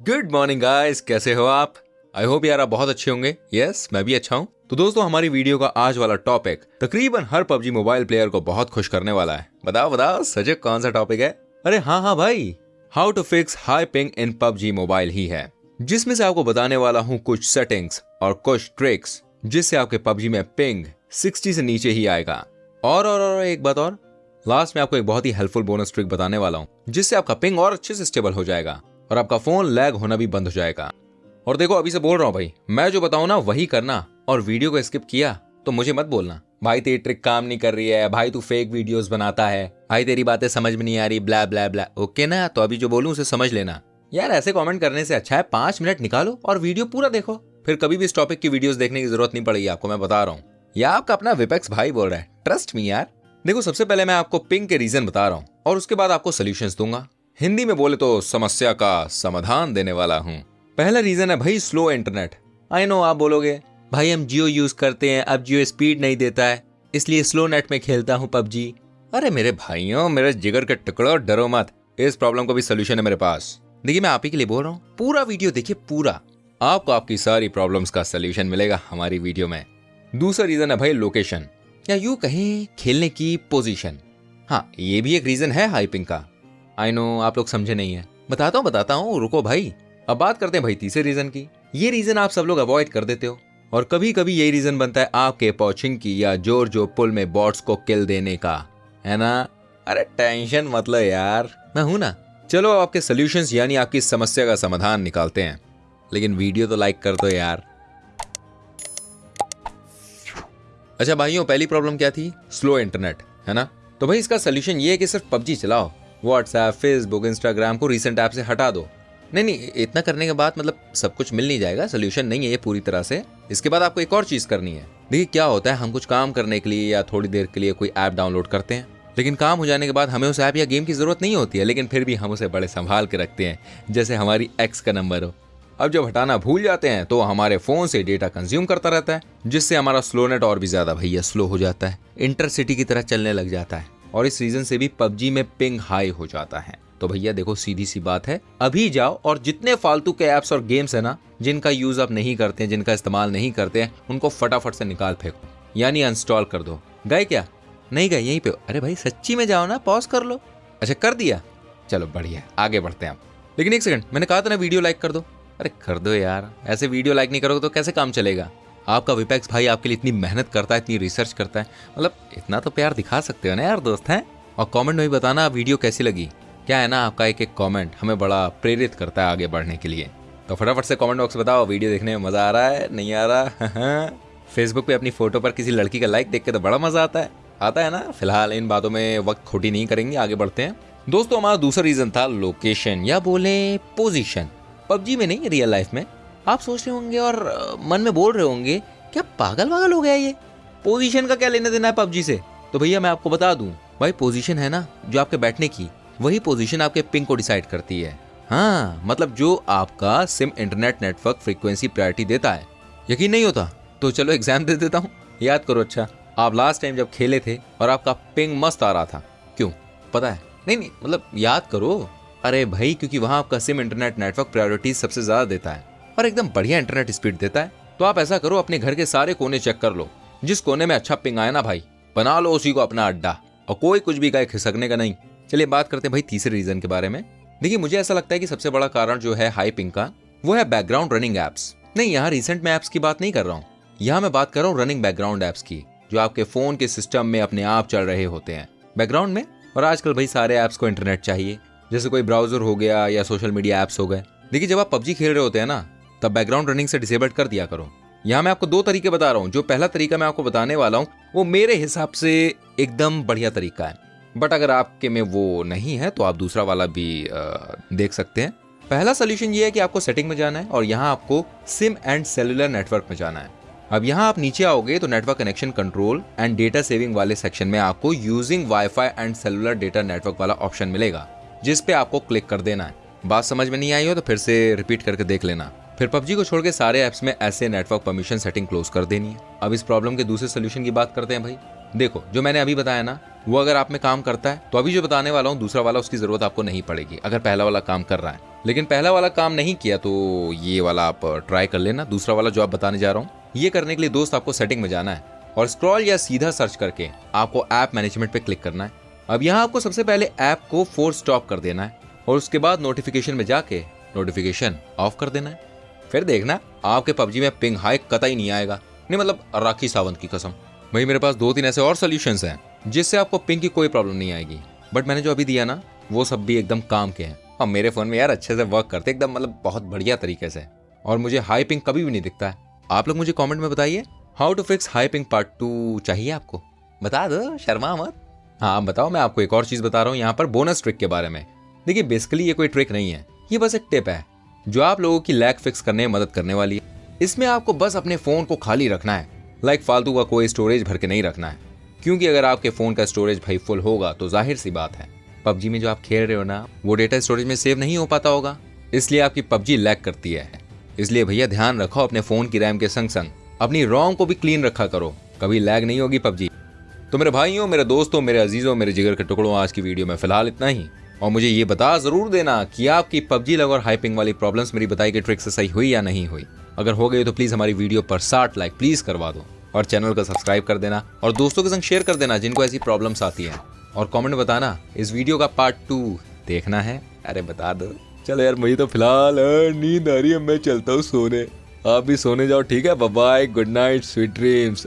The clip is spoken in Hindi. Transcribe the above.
गुड मॉर्निंग गाइस कैसे हो आप? आई होप यार आप बहुत अच्छे होंगे. यस yes, मैं भी अच्छा हूँ. तो दोस्तों हमारी वीडियो का आज वाला टॉपिक तकरीबन हर पबजी मोबाइल प्लेयर को बहुत खुश करने वाला है. बताओ बताओ सजग कौन सा टॉपिक है? अरे हाँ हाँ भाई. How to fix high ping in PUBG mobile ही है. जिसमें से आपको बताने वाला हूँ कुछ सेटिंग्स और कुछ ट्रिक्स जिससे आपके पबजी में पिंग 60 से नीचे ही आएगा. और और और एक बात और. लास्ट में आपको एक बहुत ही हेल्पफुल बोनस ट्रिक बताने वाला हूँ जिससे आपका पिंग और अच्छे से स्टेबल हो जाएगा. और आपका फ़ोन लैग होना भी बंद हो जाएगा। और देखो, अभी से बोल रहा हूँ भाई, मैं जो बताऊँ ना, वही करना। और वीडियो को स्किप किया तो मुझे मत बोलना। भाई, तेरी ट्रिक काम नहीं कर रही है, भाई, तू फेक वीडियोस बनाता है। भाई, तेरी बातें समझ में नहीं आ रही ब्लैब ब्लैब ब्लैब ओके ना? तो अभी जो बोलूँ, उसे समझ लेना। यार, ऐसे कमेंट करने से अच्छा है, पाँच मिनट निकालो और वीडियो पूरा देखो। फिर कभी भी इस टॉपिक की वीडियोस देखने की ज़रूरत नहीं पड़ेगी आपको, मैं बता रहा हूँ। या आपका अपना विपेक्स भाई बोल रहा है ट्रस्ट मी यार। देखो, सबसे पहले मैं आपको पिंग के रीजन बता रहा हूँ और उसके बाद आपको सोल्यूशन दूँगा। हिंदी में बोले तो समस्या का समाधान देने वाला हूँ। पहला रीजन है भाई स्लो इंटरनेट आई नो आप बोलोगे, भाई, हम जियो यूज़ करते हैं, अब जियो स्पीड नहीं देता है, इसलिए स्लो नेट में खेलता हूँ पबजी। अरे मेरे भाइयों, मेरे जिगर के टुकड़ो, डरो मत। इस प्रॉब्लम को भी सोल्यूशन है मेरे पास। देखिए, मैं आप ही के लिए बोल रहा हूँ, पूरा वीडियो देखिए, पूरा। आपको आपकी सारी प्रॉब्लम्स का सोल्यूशन मिलेगा हमारी वीडियो में। दूसरा रीजन है भाई लोकेशन या यू कहें, खेलने की पोजीशन हाँ ये भी एक रीजन है हाइपिंग का। आई नो आप लोग समझे नहीं है। बताता हूँ बताता हूँ, रुको भाई। अब बात करते हैं भाई तीसरे रीजन की। ये रीजन आप सब लोग अवॉइड कर देते हो। और कभी कभी यही रीजन बनता है आपके पॉचिंग की या ज़ोर जो पुल में बॉट्स को किल देने का। है ना? अरे टेंशन मतलब यार। मैं हूँ ना। चलो आपके सोल्यूशंस यानी आपकी समस्या का समाधान निकालते हैं। लेकिन वीडियो तो लाइक कर दो यार। अच्छा भाइयों, पहली प्रॉब्लम क्या थी? स्लो इंटरनेट है ना? तो भाई इसका सोल्यूशन ये है कि सिर्फ़ पबजी चलाओ। व्हाट्सएप फेसबुक इंस्टाग्राम को रिसेंट ऐप से हटा दो। नहीं नहीं, इतना करने के बाद मतलब सब कुछ मिल नहीं जाएगा सोल्यूशन नहीं है ये पूरी तरह से। इसके बाद आपको एक और चीज़ करनी है। देखिए, क्या होता है, हम कुछ काम करने के लिए या थोड़ी देर के लिए कोई ऐप डाउनलोड करते हैं। लेकिन काम हो जाने के बाद हमें उस ऐप या गेम की ज़रूरत नहीं होती है, लेकिन फिर भी हम उसे बड़े संभाल के रखते हैं, जैसे हमारी एक्स का नंबर हो। अब जब हटाना भूल जाते हैं तो हमारे फ़ोन से डेटा कंज्यूम करता रहता है, जिससे हमारा स्लो नेट और भी ज़्यादा भैया स्लो हो जाता है। इंटरसिटी की तरह चलने लग जाता है। और इस रीजन से भी पबजी में पिंग हाई हो जाता है। तो भैया, देखो, सीधी सी बात है। अभी जाओ और जितने फालतू के एप्स और गेम्स है ना, जिनका यूज़ आप नहीं करते हैं जिनका इस्तेमाल नहीं करते हैं उनको फटाफट से निकाल फेंको। यानी अनस्टॉल कर दो। गए क्या? नहीं गए, यहीं पे अरे भाई, सच्ची में जाओ ना पॉज कर लो। अच्छा कर दिया। चलो, बढ़िया। आगे बढ़ते हैं आप लेकिन एक सेकंड मैंने कहा था ना वीडियो लाइक कर दो। अरे, कर दो यार। ऐसे वीडियो लाइक नहीं करोगे तो कैसे काम चलेगा? आपका विपेक्स भाई आपके लिए इतनी मेहनत करता है, इतनी रिसर्च करता है। मतलब इतना तो प्यार दिखा सकते हो ना यार दोस्त, हैं? और कमेंट में भी बताना, वीडियो कैसी लगी? क्या है ना आपका एक एक कमेंट हमें बड़ा प्रेरित करता है आगे बढ़ने के लिए। तो फटाफट से कमेंट बॉक्स बताओ, वीडियो देखने में मज़ा आ रहा है, नहीं आ रहा? फेसबुक पे अपनी फ़ोटो पर किसी लड़की का लाइक देख के तो बड़ा मज़ा आता है। आता है ना? फ़िलहाल इन बातों में वक्त खोटी नहीं करेंगे, आगे बढ़ते हैं। दोस्तों, हमारा दूसरा रीजन था लोकेशन या बोले पोजीशन पबजी में नहीं रियल लाइफ में। आप सोच रहे होंगे और मन में बोल रहे होंगे, क्या पागल वागल हो गया ये? पोजीशन का क्या लेना देना है पबजी से? तो भैया मैं आपको बता दूँ, भाई पोजीशन है ना, जो आपके बैठने की, वही पोजीशन आपके पिंग को डिसाइड करती है। हाँ मतलब जो आपका SIM internet network frequency priority देता है। यकीन नहीं होता? तो चलो एग्ज़ाम दे देता हूँ। याद करो अच्छा आप लास्ट टाइम जब खेले थे और आपका पिंग मस्त आ रहा था, क्यों? पता है? नहीं नहीं मतलब याद करो। अरे भाई, क्योंकि वहाँ आपका सिम इंटरनेट नेटवर्क प्रायोरिटी सबसे ज़्यादा देता है। और एकदम बढ़िया इंटरनेट स्पीड देता है। तो आप ऐसा करो, अपने घर के सारे कोने चेक कर लो। जिस कोने में अच्छा पिंग आया ना भाई, बना लो उसी को अपना अड्डा। और कोई कुछ भी गाय खिसकने का नहीं। चलिए बात करते हैं भाई तीसरे रीजन के बारे में। देखिए, मुझे ऐसा लगता है कि सबसे बड़ा कारण जो है हाई पिंग का, वो है बैकग्राउंड रनिंग एप्स नहीं, यहाँ रिसेंट में एप्स की बात नहीं कर रहा हूँ। यहाँ मैं बात कर रहा हूँ रनिंग बैकग्राउंड एप्स की, जो आपके फ़ोन के सिस्टम में अपने आप चल रहे होते हैं। बैकग्राउंड में? और आजकल भाई सारे ऐप्स को इंटरनेट चाहिए। जैसे कोई ब्राउज़र हो गया या सोशल मीडिया एप्स हो गए। देखिए, जब आप पबजी खेल रहे होते हैं ना तब बैकग्राउंड रनिंग से डिसेबल्ड कर दिया करो। यहाँ मैं आपको दो तरीके बता रहा हूँ। जो पहला तरीका मैं आपको बताने वाला हूँ वो मेरे हिसाब से एकदम बढ़िया तरीका है। बट अगर आपके में वो नहीं है तो आप दूसरा वाला भी आ, देख सकते हैं। पहला सोल्यूशन ये है कि आपको सेटिंग में जाना है और यहाँ आपको सिम एंड सेलुलर नेटवर्क में जाना है। अब यहाँ आप नीचे आओगे तो network connection control and data saving वाले सेक्शन में आपको using WiFi and cellular data network वाला ऑप्शन मिलेगा जिस पे आपको क्लिक कर देना है। बात समझ में नहीं आई हो तो फिर से रिपीट करके देख लेना। फिर पबजी को छोड़ के सारे ऐप्स में ऐसे नेटवर्क परमिशन सेटिंग क्लोज कर देनी है। अब इस प्रॉब्लम के दूसरे सोल्यूशन की बात करते हैं भाई। देखो, जो मैंने अभी बताया ना, वो अगर आप में काम करता है तो अभी जो बताने वाला हूँ, दूसरा वाला, उसकी ज़रूरत आपको नहीं पड़ेगी, अगर पहला वाला काम कर रहा है। लेकिन पहला वाला काम नहीं किया तो ये वाला आप ट्राई कर लेना। दूसरा वाला जो आप बताने जा रहा हूँ, ये करने के लिए दोस्त आपको सेटिंग में जाना है। और स्क्रॉल या सीधा सर्च करके आपको ऐप मैनेजमेंट पे क्लिक करना है। अब यहाँ आपको सबसे पहले ऐप को फोर्स स्टॉप कर देना है, और उसके बाद नोटिफिकेशन में जाके नोटिफिकेशन ऑफ़ कर देना है। फिर देखना, आपके पबजी में पिंग हाई कतई नहीं आएगा। नहीं मतलब राखी सावंत की कसम। भाई, मेरे पास दो तीन ऐसे और सोल्यूशन हैं, जिससे आपको पिंग की कोई प्रॉब्लम नहीं आएगी। बट मैंने जो अभी दिया ना, वो सब भी एकदम काम के हैं। और मेरे फ़ोन में यार अच्छे से वर्क करते एकदम मतलब बहुत बढ़िया तरीके से। और मुझे हाई पिंग कभी भी नहीं दिखता है। आप लोग मुझे कमेंट में बताइए how to fix high ping part two चाहिए आपको? बता दो, शर्मा मत। हाँ बताओ, मैं आपको एक और चीज़ बता रहा हूँ यहाँ पर बोनस ट्रिक के बारे में। देखिए बेसिकली ये कोई ट्रिक नहीं है, ये बस एक टिप है। जो आप लोगों की लैग फिक्स करने में मदद करने वाली है। इसमें आपको बस अपने फ़ोन को खाली रखना है। लाइक फालतू का कोई स्टोरेज भर के नहीं रखना है। क्योंकि अगर आपके फ़ोन का स्टोरेज भाई फुल होगा तो ज़ाहिर सी बात है। पबजी में जो आप खेल रहे हो ना, वो डेटा स्टोरेज में सेव नहीं हो पाता होगा। इसलिए आपकी पबजी लैग करती है। इसलिए भैया ध्यान रखो अपने फ़ोन की रैम के संग संग। अपनी रोम को भी क्लीन रखा करो। कभी लैग नहीं होगी पबजी। तो मेरे भाइयों, मेरे दोस्तों, मेरे अजीजों, मेरे जिगर के टुकड़ों आज की वीडियो में फ़िलहाल इतना ही। और मुझे ये बता ज़रूर देना कि आपकी पबजी लग और हाइपिंग वाली प्रॉब्लम्स मेरी बताई गई ट्रिक से सही हुई या नहीं हुई। अगर हो गई तो प्लीज़ हमारी वीडियो पर साठ लाइक प्लीज़ करवा दो और चैनल को सब्सक्राइब कर देना और दोस्तों के संग शेयर कर देना जिनको ऐसी प्रॉब्लम्स आती है। और कमेंट बताना, इस वीडियो का पार्ट टू देखना है? अरे बता दो। चलो यार, मुझे तो फ़िलहाल नींद आ रही है, मैं चलता हूँ सोने। आप भी सोने जाओ, ठीक है? Bye good night sweet dreams